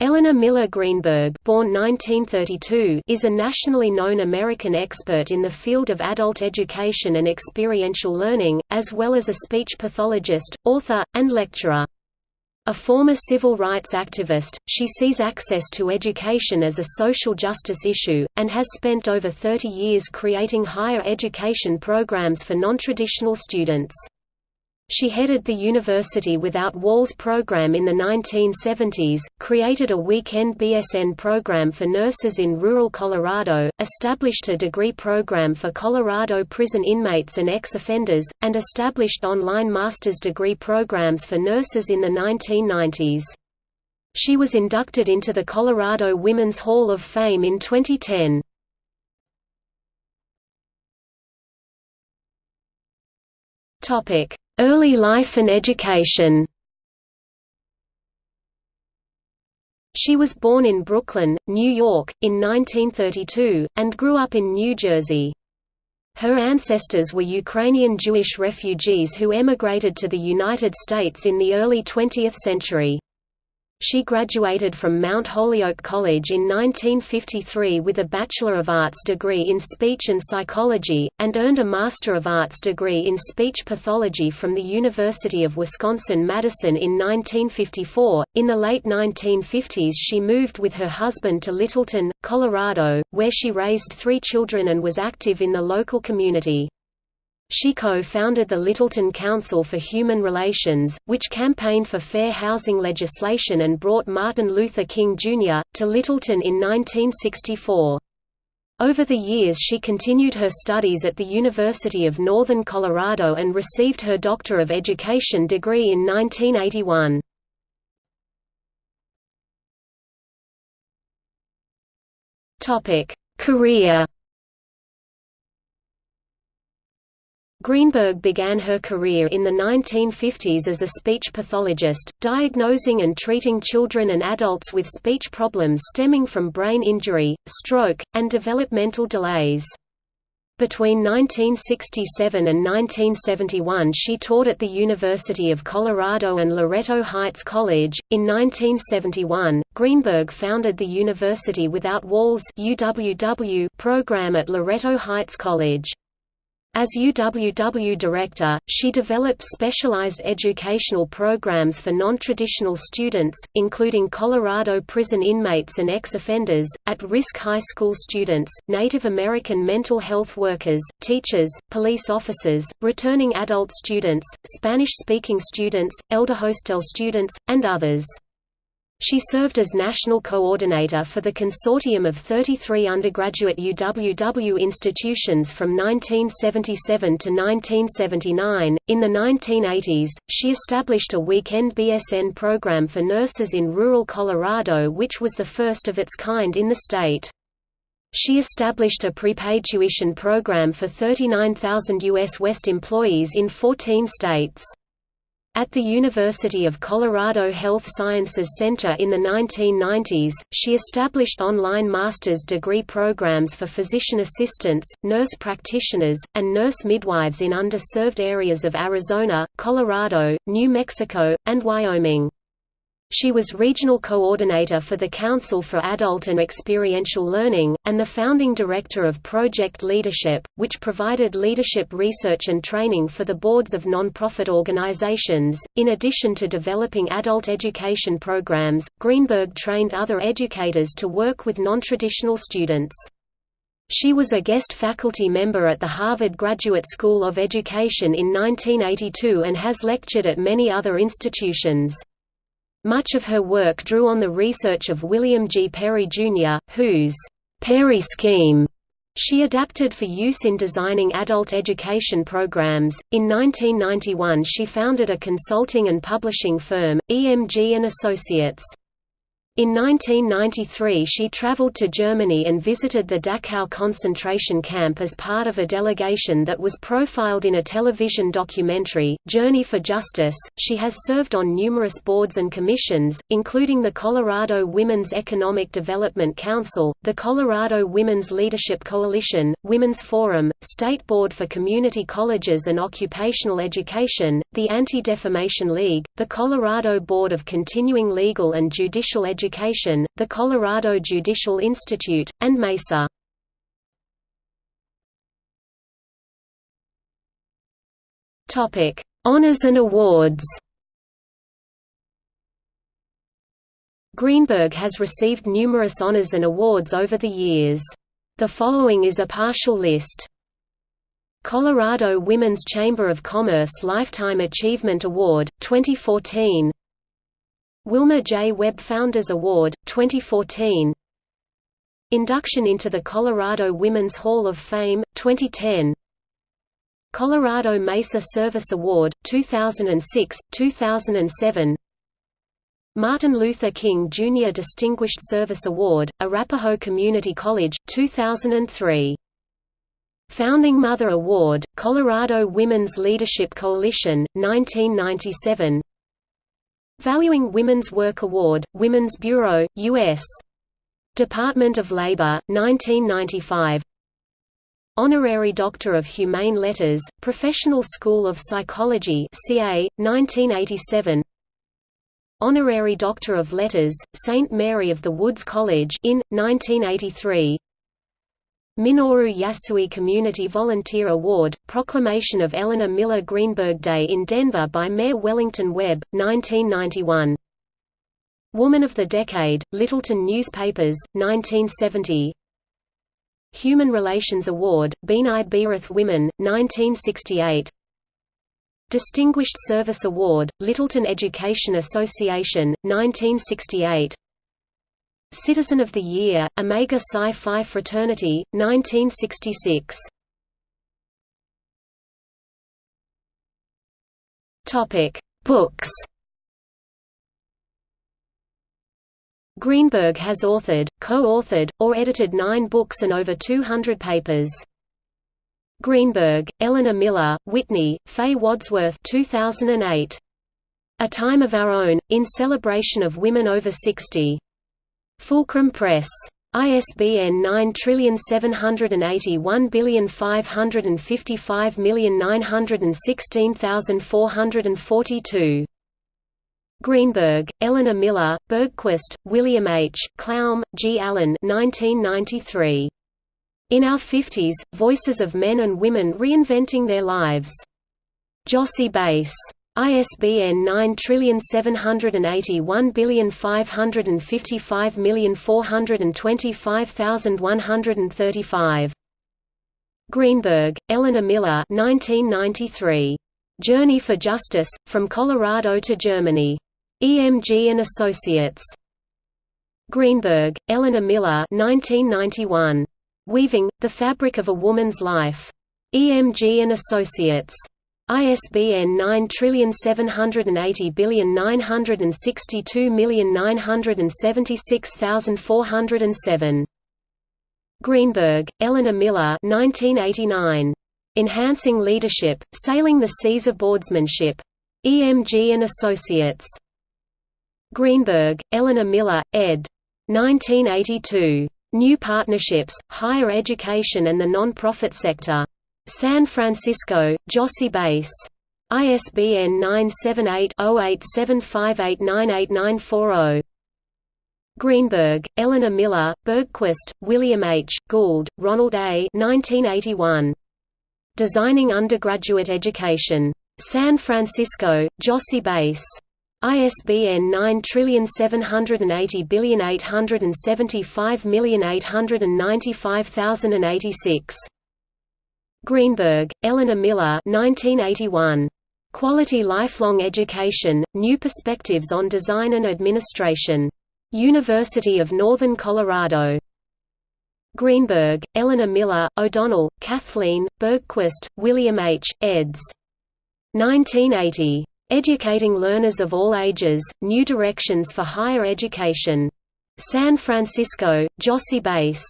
Elinor Miller Greenberg born 1932, is a nationally known American expert in the field of adult education and experiential learning, as well as a speech pathologist, author, and lecturer. A former civil rights activist, she sees access to education as a social justice issue, and has spent over 30 years creating higher education programs for nontraditional students. She headed the University Without Walls program in the 1970s, created a weekend BSN program for nurses in rural Colorado, established a degree program for Colorado prison inmates and ex-offenders, and established online master's degree programs for nurses in the 1990s. She was inducted into the Colorado Women's Hall of Fame in 2010. Topic Early life and education She was born in Brooklyn, New York, in 1932, and grew up in New Jersey. Her ancestors were Ukrainian Jewish refugees who emigrated to the United States in the early 20th century. She graduated from Mount Holyoke College in 1953 with a Bachelor of Arts degree in Speech and Psychology, and earned a Master of Arts degree in Speech Pathology from the University of Wisconsin-Madison in 1954. In the late 1950s she moved with her husband to Littleton, Colorado, where she raised three children and was active in the local community. She co-founded the Littleton Council for Human Relations, which campaigned for fair housing legislation and brought Martin Luther King, Jr., to Littleton in 1964. Over the years she continued her studies at the University of Northern Colorado and received her Doctor of Education degree in 1981. Career Greenberg began her career in the 1950s as a speech pathologist, diagnosing and treating children and adults with speech problems stemming from brain injury, stroke, and developmental delays. Between 1967 and 1971 she taught at the University of Colorado and Loretto Heights College. In 1971, Greenberg founded the University Without Walls program at Loretto Heights College. As UWW director, she developed specialized educational programs for non-traditional students, including Colorado prison inmates and ex-offenders, at-risk high school students, Native American mental health workers, teachers, police officers, returning adult students, Spanish-speaking students, elder hostel students, and others. She served as national coordinator for the consortium of 33 undergraduate UWW institutions from 1977 to 1979. In the 1980s, she established a weekend BSN program for nurses in rural Colorado, which was the first of its kind in the state. She established a prepaid tuition program for 39,000 U.S. West employees in 14 states. At the University of Colorado Health Sciences Center in the 1990s, she established online master's degree programs for physician assistants, nurse practitioners, and nurse midwives in underserved areas of Arizona, Colorado, New Mexico, and Wyoming. She was regional coordinator for the Council for Adult and Experiential Learning, and the founding director of Project Leadership, which provided leadership research and training for the boards of nonprofit organizations. In addition to developing adult education programs, Greenberg trained other educators to work with nontraditional students. She was a guest faculty member at the Harvard Graduate School of Education in 1982 and has lectured at many other institutions. Much of her work drew on the research of William G. Perry, Jr., whose Perry scheme she adapted for use in designing adult education programs. In 1991, she founded a consulting and publishing firm, EMG and Associates. In 1993 she traveled to Germany and visited the Dachau concentration camp as part of a delegation that was profiled in a television documentary, Journey for Justice. She has served on numerous boards and commissions, including the Colorado Women's Economic Development Council, the Colorado Women's Leadership Coalition, Women's Forum, State Board for Community Colleges and Occupational Education, the Anti-Defamation League, the Colorado Board of Continuing Legal and Judicial Education Education, the Colorado Judicial Institute, and MESA. Honors and awards Greenberg has received numerous honors and awards over the years. The following is a partial list. Colorado Women's Chamber of Commerce Lifetime Achievement Award, 2014 Wilma J. Webb Founders Award, 2014 Induction into the Colorado Women's Hall of Fame, 2010 Colorado Mesa Service Award, 2006, 2007 Martin Luther King Jr. Distinguished Service Award, Arapahoe Community College, 2003. Founding Mother Award, Colorado Women's Leadership Coalition, 1997 Valuing Women's Work Award, Women's Bureau, U.S. Department of Labor, 1995 Honorary Doctor of Humane Letters, Professional School of Psychology CA, 1987 Honorary Doctor of Letters, St. Mary of the Woods College in, 1983 Minoru Yasui Community Volunteer Award, proclamation of Elinor Miller Greenberg Day in Denver by Mayor Wellington Webb, 1991 Woman of the Decade, Littleton Newspapers, 1970 Human Relations Award, B'nai B'rith Women, 1968 Distinguished Service Award, Littleton Education Association, 1968 Citizen of the Year, Omega Psi Phi Fraternity, 1966 Topic: Books Greenberg has authored, co-authored, or edited nine books and over 200 papers. Greenberg, Elinor Miller, Whitney, Faye Wadsworth 2008. A Time of Our Own, in celebration of women over 60. Fulcrum Press. ISBN 9781555916442. Greenberg, Elinor Miller, Bergquist, William H., Klaum, G. Allen 1993. In Our Fifties, Voices of Men and Women Reinventing Their Lives. Jossey Bass. ISBN 9781555425135. Greenberg, Elinor Miller 1993. Journey for Justice, From Colorado to Germany. EMG and Associates. Greenberg, Elinor Miller 1991. Weaving, The Fabric of a Woman's Life. EMG and Associates. ISBN 9780962976407. Greenberg, Elinor Miller 1989. Enhancing Leadership, Sailing the Seas of Boardsmanship. EMG and Associates. Greenberg, Elinor Miller, ed. 1982. New Partnerships, Higher Education and the Non-Profit Sector. San Francisco, Jossey Bass. ISBN 978-0875898940. Greenberg, Elinor Miller, Bergquist, William H., Gould, Ronald A. 1981. Designing Undergraduate Education. San Francisco, Jossey Bass. ISBN 9780875895086. Greenberg, Elinor Miller 1981. Quality Lifelong Education, New Perspectives on Design and Administration. University of Northern Colorado. Greenberg, Elinor Miller, O'Donnell, Kathleen, Bergquist, William H., eds. 1980. Educating Learners of All Ages, New Directions for Higher Education. San Francisco, Jossey Bass.